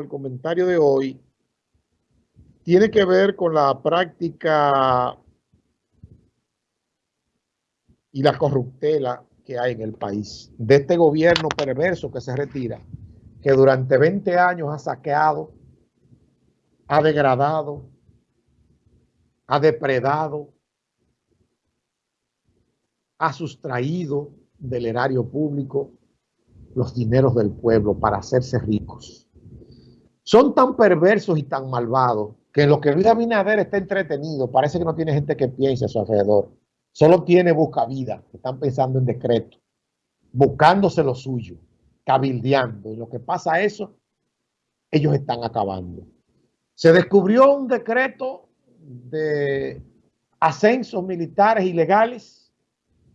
el comentario de hoy tiene que ver con la práctica y la corruptela que hay en el país, de este gobierno perverso que se retira, que durante 20 años ha saqueado, ha degradado, ha depredado, ha sustraído del erario público los dineros del pueblo para hacerse ricos son tan perversos y tan malvados que en lo que Luis Abinader está entretenido, parece que no tiene gente que piense a su alrededor. Solo tiene busca vida, están pensando en decreto, buscándose lo suyo, cabildeando. Y lo que pasa eso, ellos están acabando. Se descubrió un decreto de ascensos militares ilegales,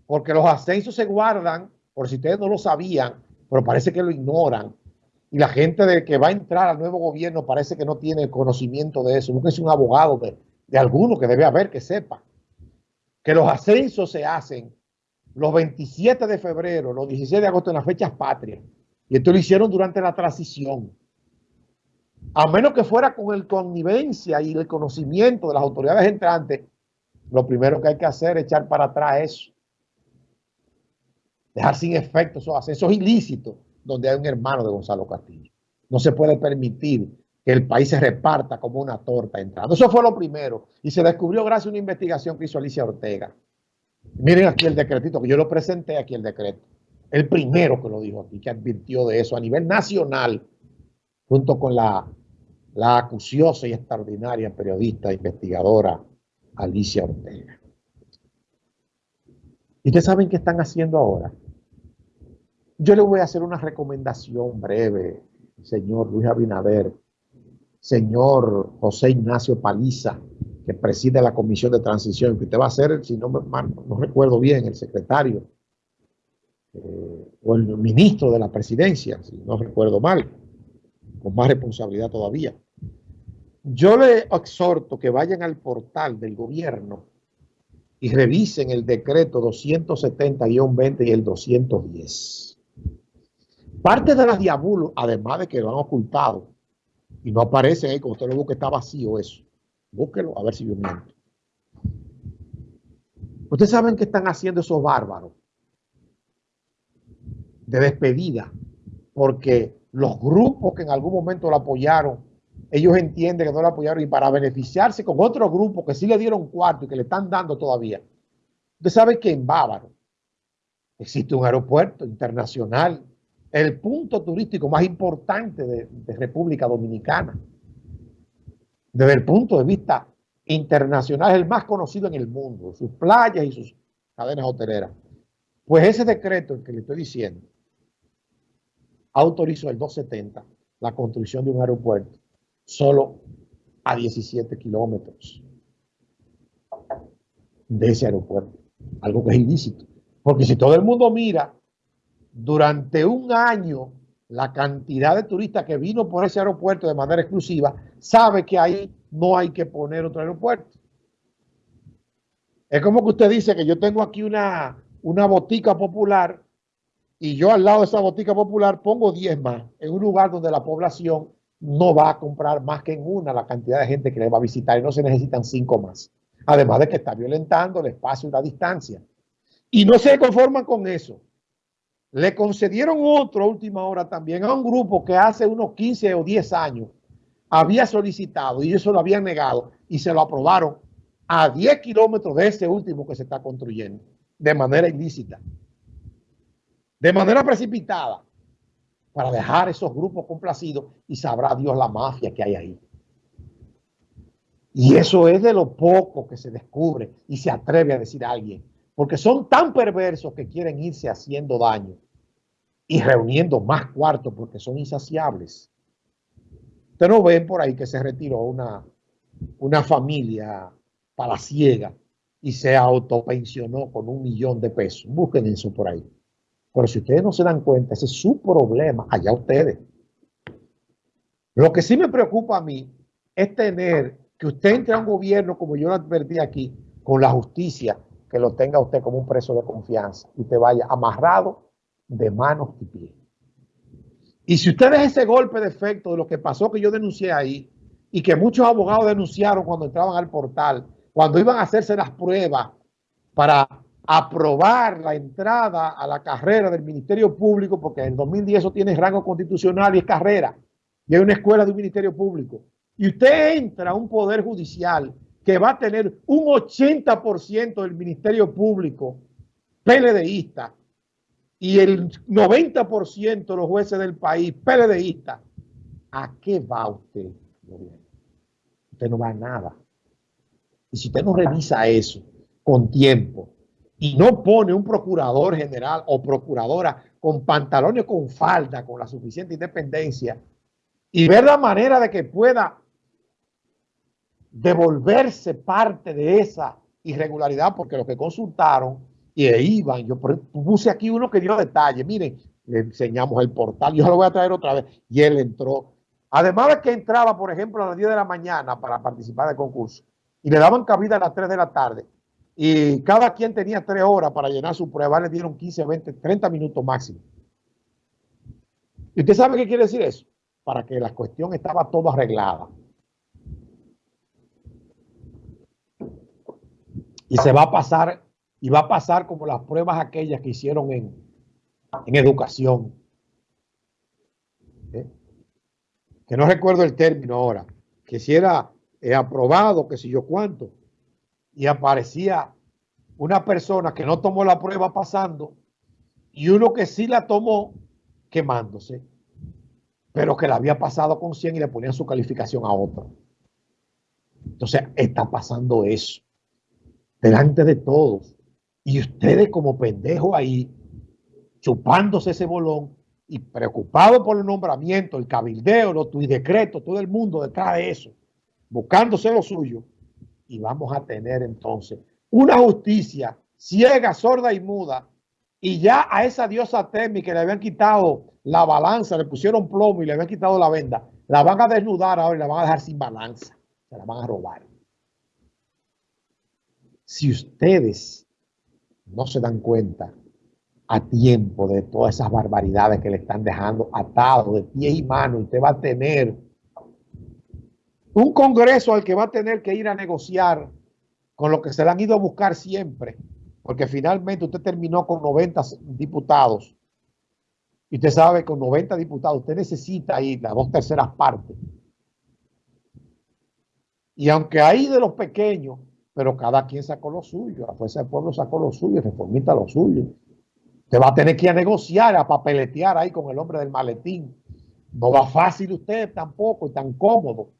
porque los ascensos se guardan, por si ustedes no lo sabían, pero parece que lo ignoran, y la gente de que va a entrar al nuevo gobierno parece que no tiene conocimiento de eso. es un abogado de, de alguno que debe haber que sepa que los ascensos se hacen los 27 de febrero, los 16 de agosto en las fechas patrias. Y esto lo hicieron durante la transición. A menos que fuera con el connivencia y el conocimiento de las autoridades entrantes, lo primero que hay que hacer es echar para atrás eso. Dejar sin efecto esos ascensos ilícitos donde hay un hermano de Gonzalo Castillo. No se puede permitir que el país se reparta como una torta entrando. Eso fue lo primero. Y se descubrió gracias a una investigación que hizo Alicia Ortega. Miren aquí el decretito, que yo lo presenté aquí el decreto. El primero que lo dijo aquí, que advirtió de eso a nivel nacional, junto con la, la acuciosa y extraordinaria periodista e investigadora Alicia Ortega. ¿Y ustedes saben qué están haciendo ahora? Yo le voy a hacer una recomendación breve, señor Luis Abinader, señor José Ignacio Paliza, que preside la Comisión de Transición, que usted va a ser, si no, no recuerdo bien, el secretario eh, o el ministro de la presidencia, si no recuerdo mal, con más responsabilidad todavía. Yo le exhorto que vayan al portal del gobierno y revisen el decreto 270-20 y el 210 Parte de las diabulos, además de que lo han ocultado, y no aparece ahí, como usted lo busca, está vacío eso. Búsquelo a ver si yo miento. Ustedes saben qué están haciendo esos bárbaros de despedida, porque los grupos que en algún momento lo apoyaron, ellos entienden que no lo apoyaron y para beneficiarse con otros grupos que sí le dieron cuarto y que le están dando todavía. Usted sabe que en Bávaro existe un aeropuerto internacional el punto turístico más importante de, República Dominicana. Desde el punto de vista internacional, es el más conocido en el mundo, sus playas y sus cadenas hoteleras. Pues ese decreto, que le estoy diciendo, autorizó el 270 la construcción de un aeropuerto solo a 17 kilómetros de ese aeropuerto. Algo que es ilícito. Porque si todo el mundo mira durante un año la cantidad de turistas que vino por ese aeropuerto de manera exclusiva, sabe que ahí no hay que poner otro aeropuerto. Es como que usted dice que yo tengo aquí una, una botica popular y yo al lado de esa botica popular pongo 10 más en un lugar donde la población no va a comprar más que en una la cantidad de gente que le va a visitar y no se necesitan cinco más. Además de que está violentando el espacio y la distancia. Y no se conforman con eso le concedieron otro última hora también a un grupo que hace unos 15 o 10 años había solicitado y eso lo habían negado y se lo aprobaron a 10 kilómetros de ese último que se está construyendo de manera ilícita, de manera precipitada, para dejar esos grupos complacidos y sabrá Dios la mafia que hay ahí. Y eso es de lo poco que se descubre y se atreve a decir a alguien porque son tan perversos que quieren irse haciendo daño y reuniendo más cuartos porque son insaciables. Ustedes no ven por ahí que se retiró una, una familia palaciega y se autopensionó con un millón de pesos. Busquen eso por ahí. Pero si ustedes no se dan cuenta, ese es su problema, allá ustedes. Lo que sí me preocupa a mí es tener que usted entre a un gobierno, como yo lo advertí aquí, con la justicia, que lo tenga usted como un preso de confianza y te vaya amarrado de manos y pies. Y si ustedes ese golpe de efecto de lo que pasó que yo denuncié ahí y que muchos abogados denunciaron cuando entraban al portal, cuando iban a hacerse las pruebas para aprobar la entrada a la carrera del Ministerio Público, porque en 2010 eso tiene rango constitucional y es carrera, y hay una escuela de un Ministerio Público, y usted entra a un Poder Judicial que va a tener un 80% del Ministerio Público PLDista y el 90% de los jueces del país PLDista, ¿a qué va usted, Usted no va a nada. Y si usted no revisa eso con tiempo y no pone un procurador general o procuradora con pantalones con falda, con la suficiente independencia, y ver la manera de que pueda devolverse parte de esa irregularidad, porque los que consultaron y iban, yo puse aquí uno que dio detalle, miren, le enseñamos el portal, yo lo voy a traer otra vez, y él entró. Además de que entraba, por ejemplo, a las 10 de la mañana para participar del concurso, y le daban cabida a las 3 de la tarde, y cada quien tenía 3 horas para llenar su prueba, le dieron 15, 20, 30 minutos máximo. ¿Y usted sabe qué quiere decir eso? Para que la cuestión estaba todo arreglada. Y se va a pasar, y va a pasar como las pruebas aquellas que hicieron en, en educación. ¿Eh? Que no recuerdo el término ahora. Que si era eh, aprobado, que si yo cuánto. Y aparecía una persona que no tomó la prueba pasando y uno que sí la tomó quemándose, pero que la había pasado con 100 y le ponían su calificación a otro. Entonces está pasando eso delante de todos. Y ustedes como pendejos ahí, chupándose ese bolón y preocupados por el nombramiento, el cabildeo, los y decretos, todo el mundo detrás de eso, buscándose lo suyo. Y vamos a tener entonces una justicia ciega, sorda y muda. Y ya a esa diosa Temi que le habían quitado la balanza, le pusieron plomo y le habían quitado la venda, la van a desnudar ahora y la van a dejar sin balanza. Se la van a robar si ustedes no se dan cuenta a tiempo de todas esas barbaridades que le están dejando atado de pie y mano, usted va a tener un congreso al que va a tener que ir a negociar con lo que se le han ido a buscar siempre, porque finalmente usted terminó con 90 diputados. Y usted sabe que con 90 diputados usted necesita ir las dos terceras partes. Y aunque hay de los pequeños pero cada quien sacó lo suyo, la fuerza del pueblo sacó lo suyo, reformista lo suyo. Usted va a tener que ir a negociar, a papeletear ahí con el hombre del maletín. No va fácil usted tampoco y tan cómodo.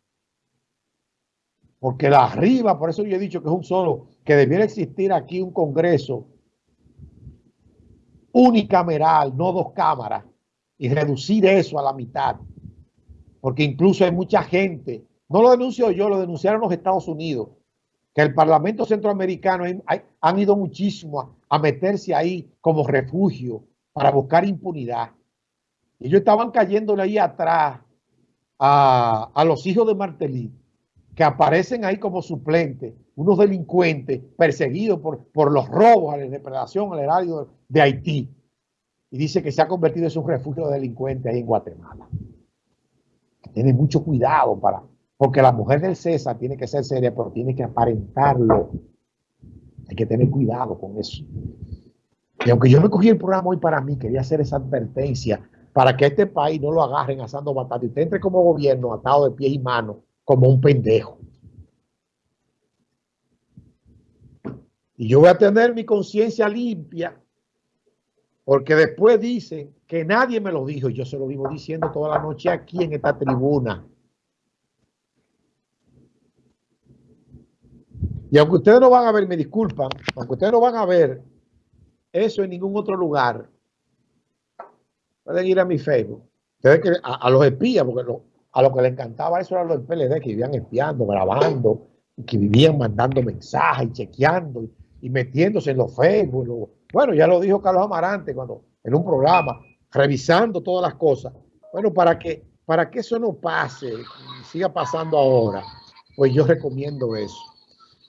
Porque la arriba, por eso yo he dicho que es un solo, que debiera existir aquí un congreso unicameral, no dos cámaras, y reducir eso a la mitad. Porque incluso hay mucha gente, no lo denuncio yo, lo denunciaron los Estados Unidos, que el Parlamento Centroamericano han ido muchísimo a, meterse ahí como refugio para buscar impunidad. Ellos estaban cayéndole ahí atrás a, los hijos de Martelly, que aparecen ahí como suplentes, unos delincuentes perseguidos por, por los robos a la depredación al erario de Haití. Y dice que se ha convertido en un refugio de delincuentes ahí en Guatemala. Tiene mucho cuidado para, porque la mujer del César tiene que ser seria, pero tiene que aparentarlo. Hay que tener cuidado con eso. Y aunque yo me cogí el programa hoy para mí, quería hacer esa advertencia para que este país no lo agarren asando batata y usted entre como gobierno atado de pie y mano como un pendejo. Y yo voy a tener mi conciencia limpia porque después dicen que nadie me lo dijo y yo se lo vivo diciendo toda la noche aquí en esta tribuna. Y aunque ustedes no van a ver, me disculpan, aunque ustedes no van a ver eso en ningún otro lugar, pueden ir a mi Facebook. Ustedes a, los espías, porque a lo que les encantaba eso eran los PLD que vivían espiando, grabando, que vivían mandando mensajes y chequeando y, metiéndose en los Facebook. bueno, ya lo dijo Carlos Amarante cuando en un programa, revisando todas las cosas. Bueno, para que, para que eso no pase, siga pasando ahora, pues yo recomiendo eso.